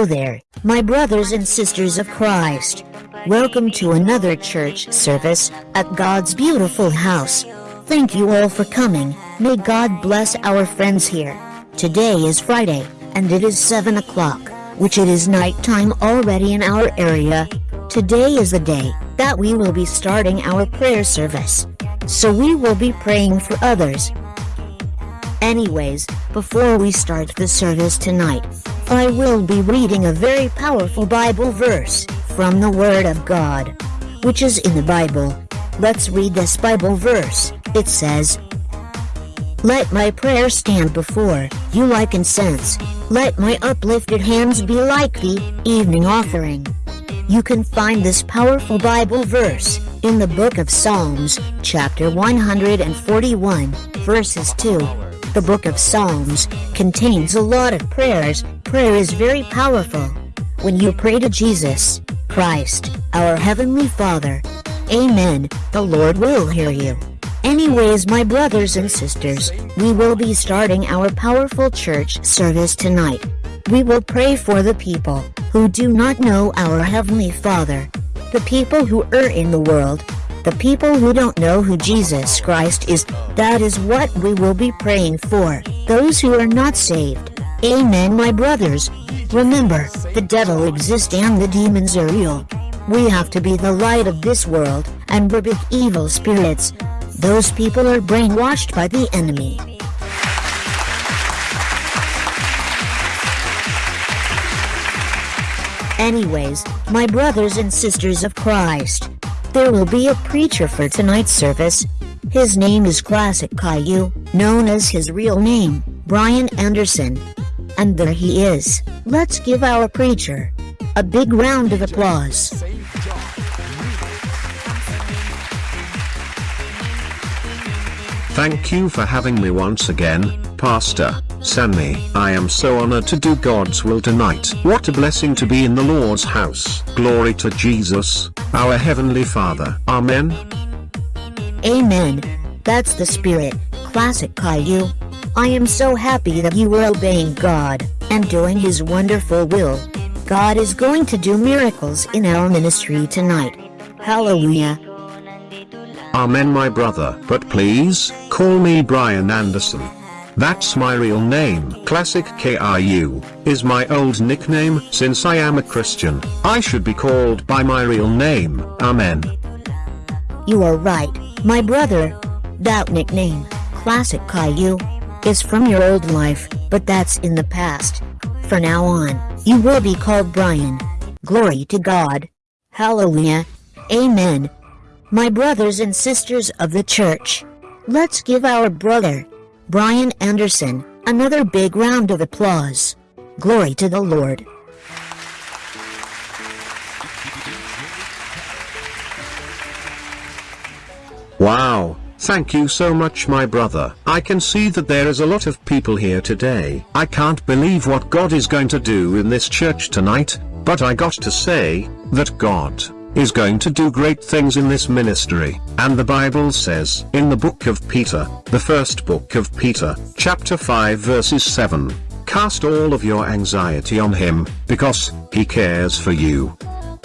Hello there, my brothers and sisters of Christ. Welcome to another church service at God's beautiful house. Thank you all for coming. May God bless our friends here. Today is Friday, and it is 7 o'clock, which it is nighttime already in our area. Today is the day that we will be starting our prayer service. So we will be praying for others. Anyways, before we start the service tonight, I will be reading a very powerful Bible verse from the Word of God, which is in the Bible. Let's read this Bible verse. It says, Let my prayer stand before you like incense. Let my uplifted hands be like the evening offering. You can find this powerful Bible verse in the book of Psalms, chapter 141, verses 2. The book of Psalms contains a lot of prayers. Prayer is very powerful. When you pray to Jesus, Christ, our Heavenly Father, Amen, the Lord will hear you. Anyways, my brothers and sisters, we will be starting our powerful church service tonight. We will pray for the people who do not know our Heavenly Father, the people who are in the world, the people who don't know who Jesus Christ is, that is what we will be praying for, those who are not saved. Amen my brothers. Remember, the devil exists and the demons are real. We have to be the light of this world, and rebuke evil spirits. Those people are brainwashed by the enemy. Anyways, my brothers and sisters of Christ, there will be a preacher for tonight's service. His name is Classic Caillou, known as his real name, Brian Anderson. And there he is. Let's give our preacher a big round of applause. Thank you for having me once again, Pastor Sammy. I am so honored to do God's will tonight. What a blessing to be in the Lord's house. Glory to Jesus, our Heavenly Father. Amen. Amen. That's the spirit, classic Caillou. I am so happy that you were obeying God and doing His wonderful will. God is going to do miracles in our ministry tonight. Hallelujah. Amen my brother. But please, call me Brian Anderson. That's my real name. Classic Caillou is my old nickname since I am a Christian. I should be called by my real name. Amen. You are right, my brother. That nickname, Classic Caillou, is from your old life, but that's in the past. For now on, you will be called Brian. Glory to God. Hallelujah. Amen. My brothers and sisters of the church, let's give our brother, Brian Anderson, another big round of applause. Glory to the Lord. Wow, thank you so much my brother. I can see that there is a lot of people here today. I can't believe what God is going to do in this church tonight, but I got to say, that God is going to do great things in this ministry. And the Bible says in the book of Peter, the first book of Peter, chapter 5 verses 7, Cast all of your anxiety on him, because he cares for you.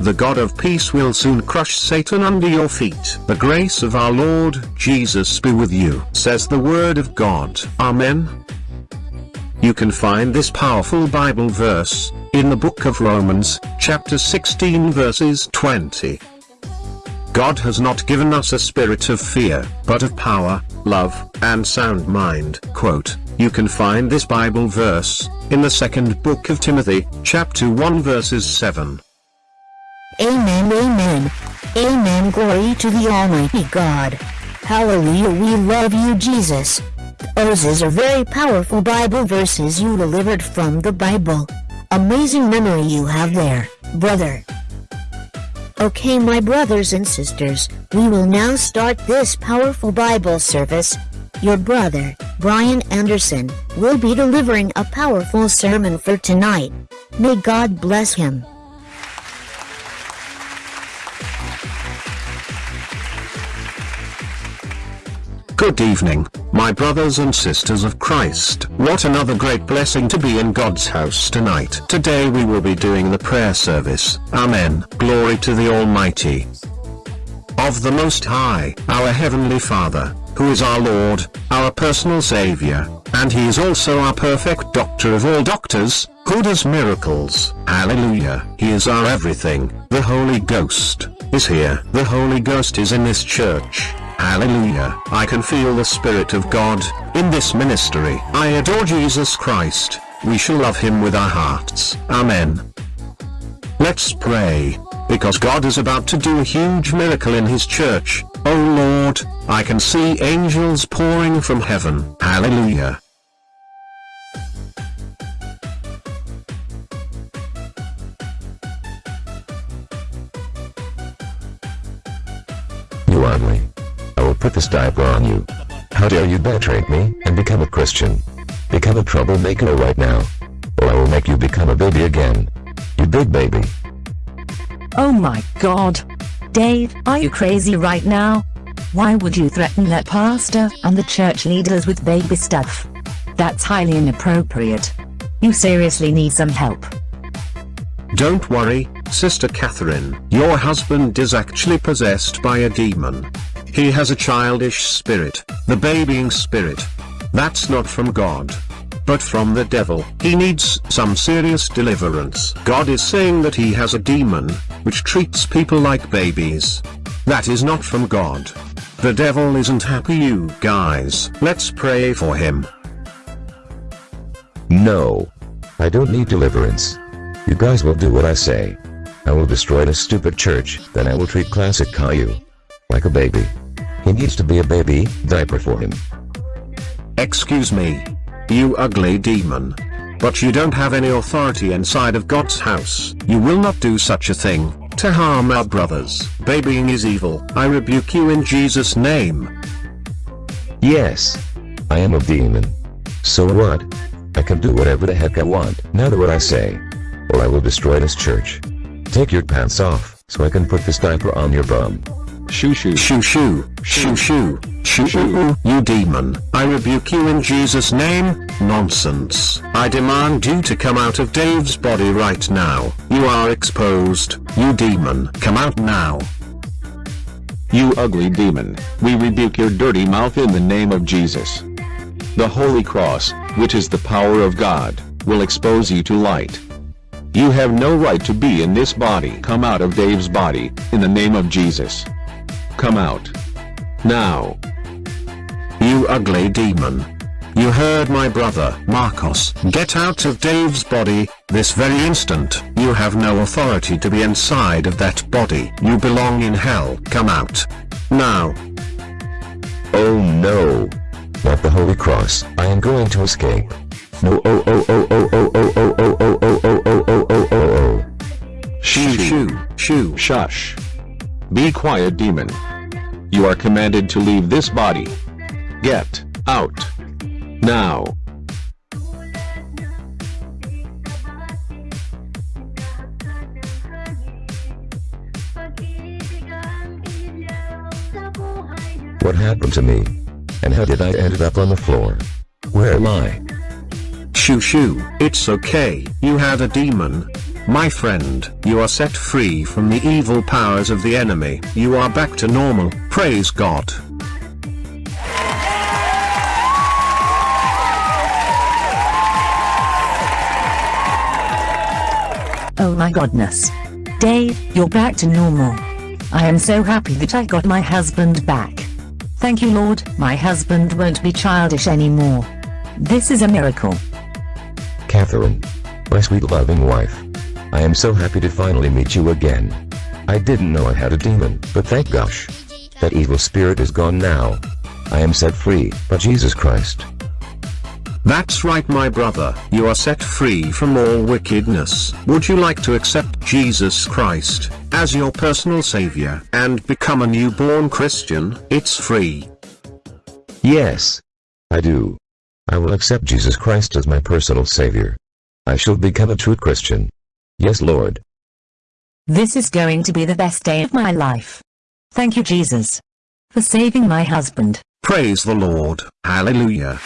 The God of peace will soon crush Satan under your feet. The grace of our Lord Jesus be with you, says the word of God. Amen. You can find this powerful Bible verse in the book of Romans, chapter 16 verses 20. God has not given us a spirit of fear, but of power, love, and sound mind. Quote, you can find this Bible verse, in the second book of Timothy, chapter 1 verses 7. Amen, amen. Amen, glory to the Almighty God. Hallelujah, we love you, Jesus. Those are very powerful Bible verses you delivered from the Bible. Amazing memory you have there, brother. Okay my brothers and sisters, we will now start this powerful Bible service. Your brother, Brian Anderson, will be delivering a powerful sermon for tonight. May God bless him. Good evening, My brothers and sisters of Christ, what another great blessing to be in God's house tonight. Today we will be doing the prayer service. Amen. Glory to the Almighty. Of the Most High, our Heavenly Father, who is our Lord, our personal Savior, and He is also our perfect doctor of all doctors, who does miracles. Hallelujah. He is our everything. The Holy Ghost is here. The Holy Ghost is in this church. Hallelujah. I can feel the Spirit of God in this ministry. I adore Jesus Christ. We shall love Him with our hearts. Amen. Let's pray. Because God is about to do a huge miracle in His church. Oh Lord, I can see angels pouring from heaven. Hallelujah. You. I will put this diaper on you. How dare you betray me and become a Christian? Become a troublemaker right now. Or I will make you become a baby again. You big baby. Oh my god. Dave, are you crazy right now? Why would you threaten that pastor and the church leaders with baby stuff? That's highly inappropriate. You seriously need some help. Don't worry, Sister Catherine. Your husband is actually possessed by a demon. He has a childish spirit, the babying spirit. That's not from God. But from the devil. He needs some serious deliverance. God is saying that he has a demon, which treats people like babies. That is not from God. The devil isn't happy you guys. Let's pray for him. No. I don't need deliverance. You guys will do what I say. I will destroy this stupid church, then I will treat classic Caillou. Like a baby. He needs to be a baby, diaper for him. Excuse me. You ugly demon. But you don't have any authority inside of God's house. You will not do such a thing, to harm our brothers. Babying is evil. I rebuke you in Jesus' name. Yes. I am a demon. So what? I can do whatever the heck I want. Now do what I say. Or I will destroy this church. Take your pants off, so I can put this diaper on your bum. Shoo shoo. Shoo shoo. Shoo shoo. shoo. Shoo you demon I rebuke you in Jesus name. Nonsense. I demand you to come out of Dave's body right now. You are exposed. You demon come out now. You ugly demon, we rebuke your dirty mouth in the name of Jesus. The Holy Cross, which is the power of God, will expose you to light. You have no right to be in this body. Come out of Dave's body, in the name of Jesus. Come out. Now. You ugly demon. You heard my brother, Marcos. Get out of Dave's body, this very instant. You have no authority to be inside of that body. You belong in hell. Come out. Now. Oh no. Not the Holy Cross. I am going to escape. No oh oh oh oh oh oh oh oh oh oh oh oh oh oh oh oh. Shoo shoo shoo. Shush. Be quiet demon. You are commanded to leave this body. Get out. Now. What happened to me? And how did I end up on the floor? Where am I? Shoo shoo. It's okay. You had a demon. My friend, you are set free from the evil powers of the enemy. You are back to normal. Praise God. Oh my godness. Dave, you're back to normal. I am so happy that I got my husband back. Thank you Lord, my husband won't be childish anymore. This is a miracle. Catherine. My sweet loving wife. I am so happy to finally meet you again. I didn't know I had a demon, but thank gosh. That evil spirit is gone now. I am set free, by Jesus Christ. That's right my brother, you are set free from all wickedness. Would you like to accept Jesus Christ as your personal savior and become a newborn Christian? It's free. Yes. I do. I will accept Jesus Christ as my personal savior. I shall become a true Christian. Yes Lord. This is going to be the best day of my life. Thank you Jesus. For saving my husband. Praise the Lord. Hallelujah.